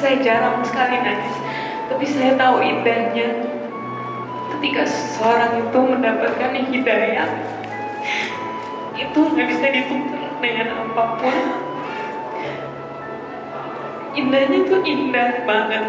Saya jarang sekali nangis. Tapi saya tahu indahnya ketika seseorang itu mendapatkan hidayah itu nggak bisa ditukar dengan apa pun. Indahnya itu indah banget.